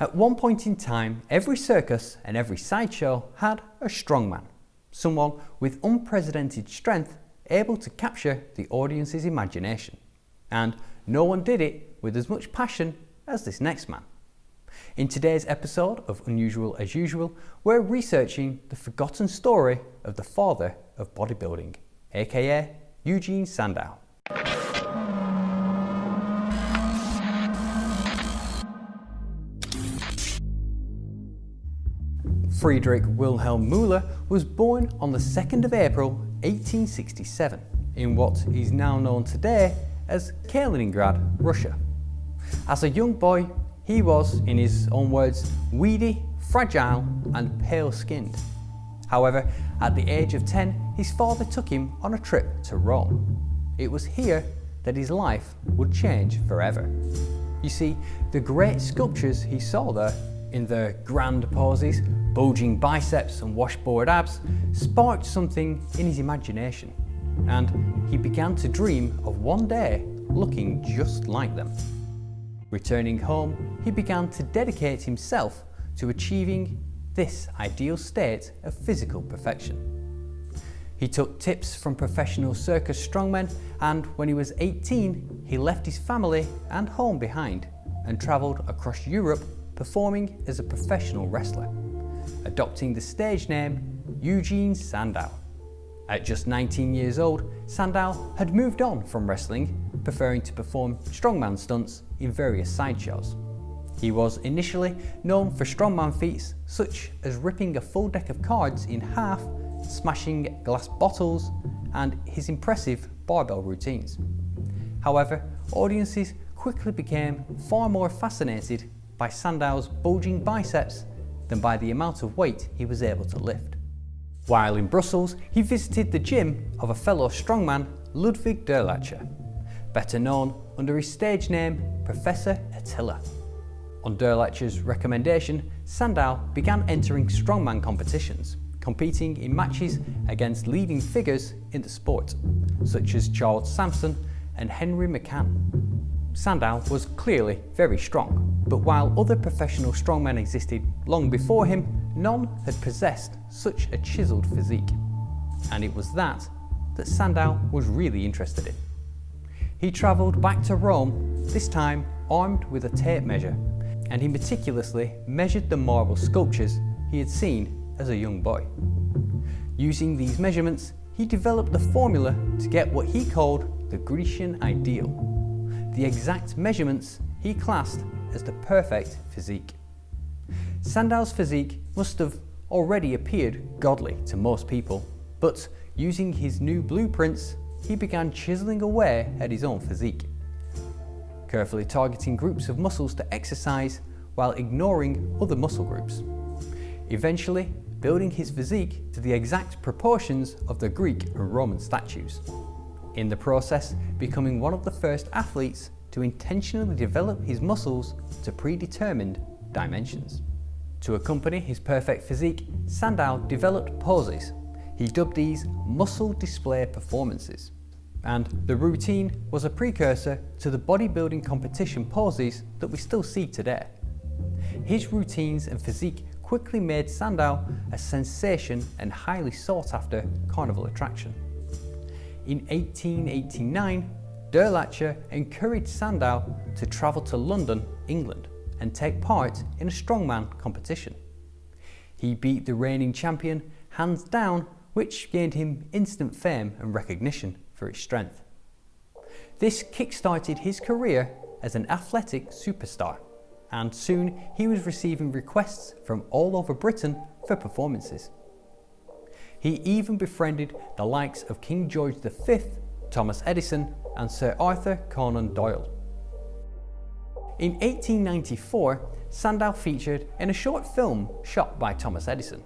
At one point in time, every circus and every sideshow had a strongman, someone with unprecedented strength able to capture the audience's imagination. And no one did it with as much passion as this next man. In today's episode of Unusual as Usual, we're researching the forgotten story of the father of bodybuilding, aka Eugene Sandow. Friedrich Wilhelm Müller was born on the 2nd of April 1867 in what is now known today as Kaliningrad, Russia. As a young boy, he was, in his own words, weedy, fragile and pale-skinned. However, at the age of 10, his father took him on a trip to Rome. It was here that his life would change forever. You see, the great sculptures he saw there, in their grand poses, bulging biceps and washboard abs, sparked something in his imagination, and he began to dream of one day looking just like them. Returning home, he began to dedicate himself to achieving this ideal state of physical perfection. He took tips from professional circus strongmen and when he was 18, he left his family and home behind and travelled across Europe performing as a professional wrestler, adopting the stage name Eugene Sandow. At just 19 years old, Sandow had moved on from wrestling, preferring to perform strongman stunts in various sideshows. He was initially known for strongman feats such as ripping a full deck of cards in half, smashing glass bottles, and his impressive barbell routines. However, audiences quickly became far more fascinated by Sandow's bulging biceps than by the amount of weight he was able to lift. While in Brussels, he visited the gym of a fellow strongman, Ludwig Durlacher, better known under his stage name Professor Attila. On Durlacher's recommendation, Sandow began entering strongman competitions, competing in matches against leading figures in the sport, such as Charles Sampson and Henry McCann. Sandow was clearly very strong, but while other professional strongmen existed long before him, none had possessed such a chiselled physique. And it was that that Sandow was really interested in. He travelled back to Rome, this time armed with a tape measure, and he meticulously measured the marble sculptures he had seen as a young boy. Using these measurements, he developed the formula to get what he called the Grecian ideal, the exact measurements he classed as the perfect physique. Sandow's physique must have already appeared godly to most people, but using his new blueprints, he began chiseling away at his own physique, carefully targeting groups of muscles to exercise while ignoring other muscle groups. Eventually, building his physique to the exact proportions of the Greek and Roman statues. In the process, becoming one of the first athletes to intentionally develop his muscles to predetermined dimensions. To accompany his perfect physique, Sandow developed poses. He dubbed these muscle display performances. And the routine was a precursor to the bodybuilding competition poses that we still see today. His routines and physique quickly made Sandow a sensation and highly sought after carnival attraction. In 1889, Durlacher encouraged Sandow to travel to London, England and take part in a strongman competition. He beat the reigning champion hands down which gained him instant fame and recognition for his strength. This kick-started his career as an athletic superstar and soon he was receiving requests from all over Britain for performances. He even befriended the likes of King George V, Thomas Edison and Sir Arthur Conan Doyle. In 1894, Sandow featured in a short film shot by Thomas Edison.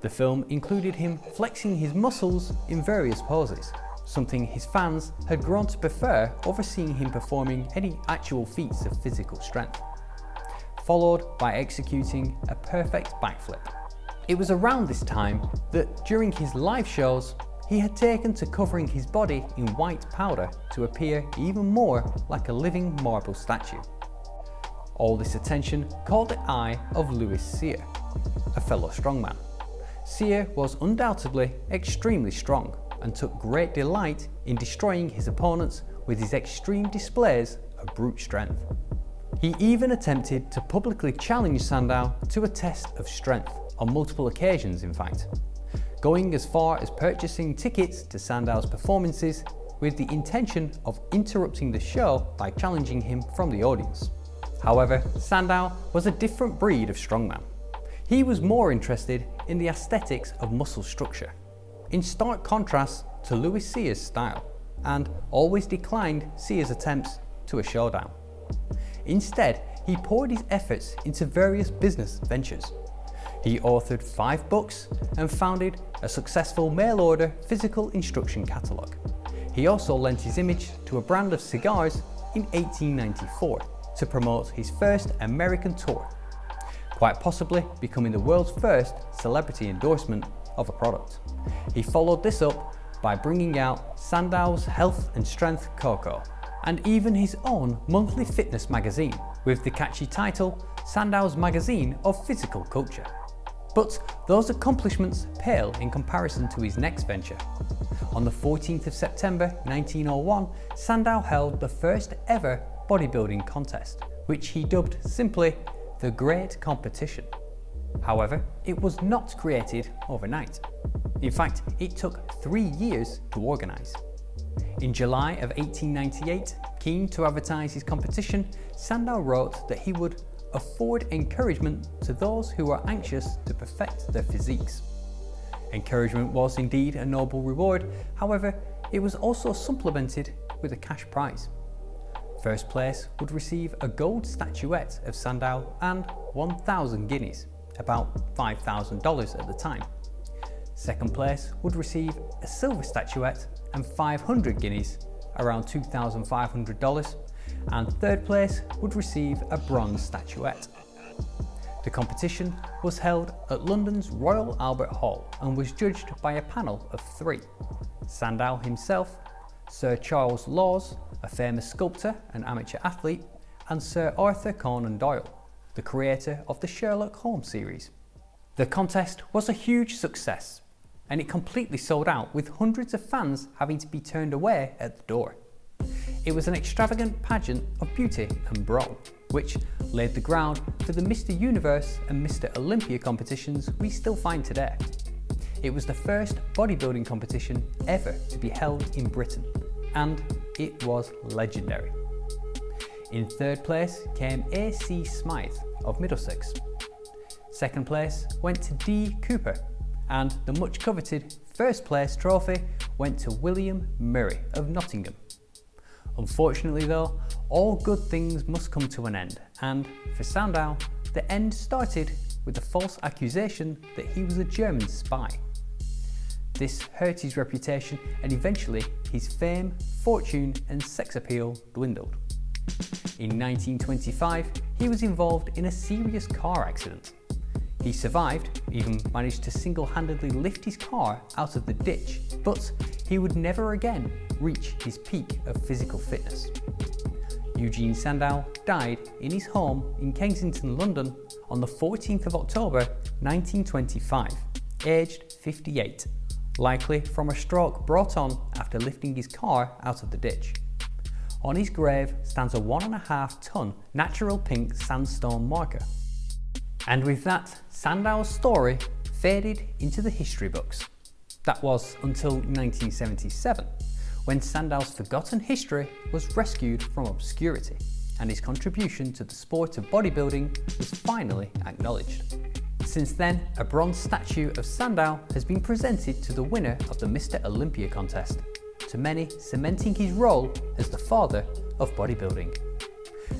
The film included him flexing his muscles in various poses, something his fans had grown to prefer over seeing him performing any actual feats of physical strength, followed by executing a perfect backflip. It was around this time that during his live shows, he had taken to covering his body in white powder to appear even more like a living marble statue. All this attention caught the eye of Louis Cyr, a fellow strongman. Cyr was undoubtedly extremely strong and took great delight in destroying his opponents with his extreme displays of brute strength. He even attempted to publicly challenge Sandow to a test of strength, on multiple occasions in fact, going as far as purchasing tickets to Sandow's performances with the intention of interrupting the show by challenging him from the audience. However, Sandow was a different breed of strongman. He was more interested in the aesthetics of muscle structure, in stark contrast to Louis Cyr's style, and always declined Cyr's attempts to a showdown. Instead, he poured his efforts into various business ventures. He authored five books and founded a successful mail-order physical instruction catalogue. He also lent his image to a brand of cigars in 1894 to promote his first American tour, quite possibly becoming the world's first celebrity endorsement of a product. He followed this up by bringing out Sandow's Health and Strength Cocoa, and even his own monthly fitness magazine with the catchy title Sandow's Magazine of Physical Culture. But those accomplishments pale in comparison to his next venture. On the 14th of September 1901, Sandow held the first ever bodybuilding contest, which he dubbed simply the Great Competition. However, it was not created overnight. In fact, it took three years to organise. In July of 1898, keen to advertise his competition, Sandow wrote that he would afford encouragement to those who are anxious to perfect their physiques. Encouragement was indeed a noble reward, however, it was also supplemented with a cash prize. First place would receive a gold statuette of Sandow and 1,000 guineas, about $5,000 at the time. Second place would receive a silver statuette and 500 guineas, around $2,500, and third place would receive a bronze statuette. The competition was held at London's Royal Albert Hall and was judged by a panel of three. Sandow himself, Sir Charles Lawes, a famous sculptor and amateur athlete, and Sir Arthur Conan Doyle, the creator of the Sherlock Holmes series. The contest was a huge success and it completely sold out with hundreds of fans having to be turned away at the door. It was an extravagant pageant of beauty and brawl, which laid the ground for the Mr Universe and Mr Olympia competitions we still find today. It was the first bodybuilding competition ever to be held in Britain, and it was legendary. In third place came A.C. Smythe of Middlesex. Second place went to D. Cooper and the much coveted first place trophy went to William Murray of Nottingham. Unfortunately though, all good things must come to an end and for Sandow, the end started with the false accusation that he was a German spy. This hurt his reputation and eventually his fame, fortune and sex appeal dwindled. In 1925, he was involved in a serious car accident he survived, even managed to single-handedly lift his car out of the ditch, but he would never again reach his peak of physical fitness. Eugene Sandow died in his home in Kensington, London on the 14th of October 1925, aged 58, likely from a stroke brought on after lifting his car out of the ditch. On his grave stands a one and a half ton natural pink sandstone marker and with that, Sandow's story faded into the history books. That was until 1977, when Sandow's forgotten history was rescued from obscurity and his contribution to the sport of bodybuilding was finally acknowledged. Since then, a bronze statue of Sandow has been presented to the winner of the Mr. Olympia contest, to many cementing his role as the father of bodybuilding.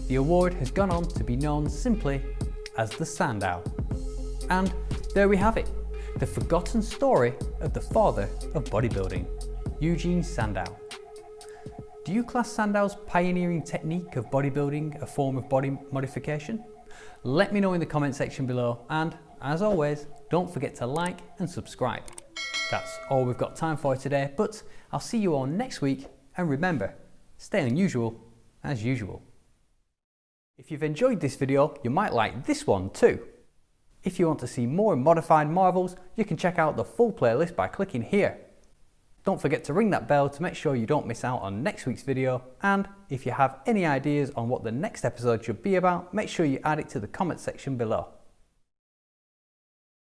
The award has gone on to be known simply as the Sandow. And there we have it, the forgotten story of the father of bodybuilding, Eugene Sandow. Do you class Sandow's pioneering technique of bodybuilding a form of body modification? Let me know in the comment section below and, as always, don't forget to like and subscribe. That's all we've got time for today, but I'll see you all next week and remember, stay unusual as usual. If you've enjoyed this video, you might like this one too. If you want to see more modified marvels, you can check out the full playlist by clicking here. Don't forget to ring that bell to make sure you don't miss out on next week's video and if you have any ideas on what the next episode should be about, make sure you add it to the comment section below.